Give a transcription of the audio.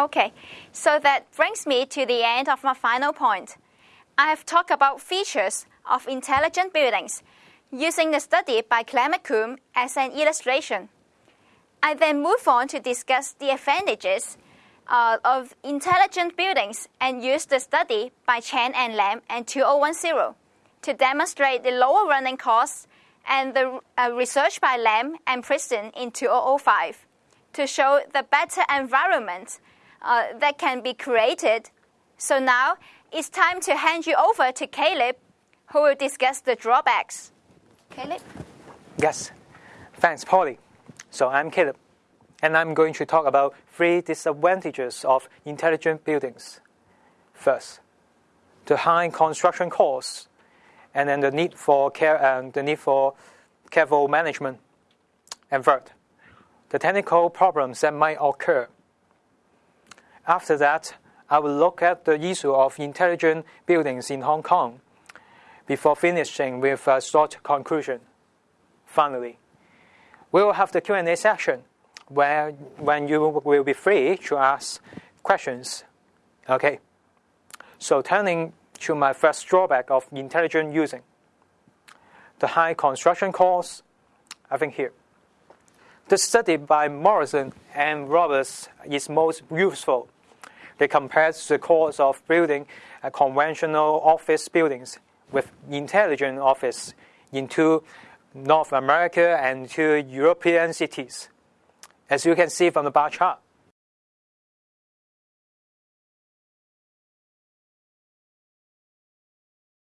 Okay, so that brings me to the end of my final point. I have talked about features of intelligent buildings using the study by Claire as an illustration. I then move on to discuss the advantages uh, of intelligent buildings and use the study by Chen and Lam and 2010 to demonstrate the lower running costs and the uh, research by Lam and Preston in 2005 to show the better environment uh, that can be created. So now it's time to hand you over to Caleb, who will discuss the drawbacks. Caleb? Yes, thanks, Polly. So I'm Caleb, and I'm going to talk about three disadvantages of intelligent buildings. First, the high construction costs, and then the need for care and the need for careful management. And third, the technical problems that might occur. After that, I will look at the issue of intelligent buildings in Hong Kong before finishing with a short conclusion. Finally, we will have the Q&A section where when you will be free to ask questions. Okay. So turning to my first drawback of intelligent using. The high construction costs, I think here. The study by Morrison and Roberts is most useful. They compare the cost of building uh, conventional office buildings with intelligent office in two North America and two European cities. As you can see from the bar chart,